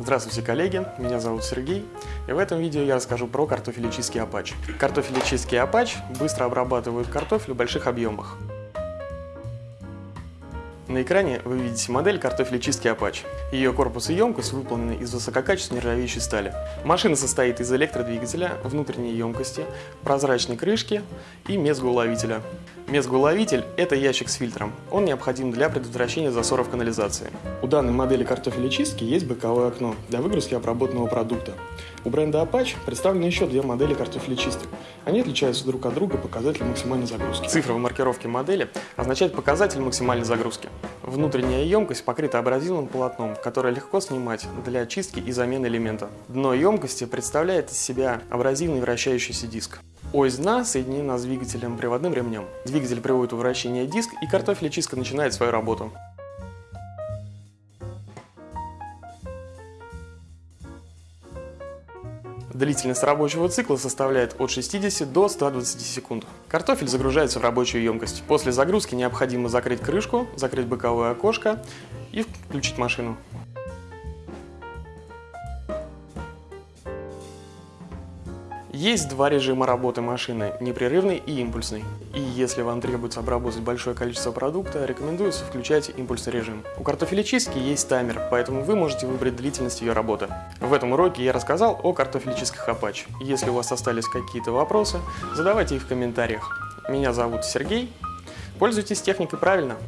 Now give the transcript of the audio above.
Здравствуйте, коллеги! Меня зовут Сергей, и в этом видео я расскажу про картофелечистский апач. Картофелечистский апач быстро обрабатывают картофель в больших объемах. На экране вы видите модель картофелечистки Apache. Ее корпус и емкость выполнены из высококачественной нержавеющей стали. Машина состоит из электродвигателя, внутренней емкости, прозрачной крышки и мезгоуловителя. Мезгоуловитель – это ящик с фильтром. Он необходим для предотвращения засоров канализации. У данной модели картофелечистки есть боковое окно для выгрузки обработанного продукта. У бренда Apache представлены еще две модели картофелечисток. Они отличаются друг от друга показателем максимальной загрузки. Цифра в маркировке модели означает показатель максимальной загрузки. Внутренняя емкость покрыта абразивным полотном, которое легко снимать для очистки и замены элемента. Дно емкости представляет из себя абразивный вращающийся диск. Ось дна соединена с двигателем приводным ремнем. Двигатель приводит в вращение диск и картофелечистка начинает свою работу. Длительность рабочего цикла составляет от 60 до 120 секунд. Картофель загружается в рабочую емкость. После загрузки необходимо закрыть крышку, закрыть боковое окошко и включить машину. Есть два режима работы машины – непрерывный и импульсный. И если вам требуется обработать большое количество продукта, рекомендуется включать импульсный режим. У картофелечистки есть таймер, поэтому вы можете выбрать длительность ее работы. В этом уроке я рассказал о картофелечистках Apache. Если у вас остались какие-то вопросы, задавайте их в комментариях. Меня зовут Сергей. Пользуйтесь техникой правильно.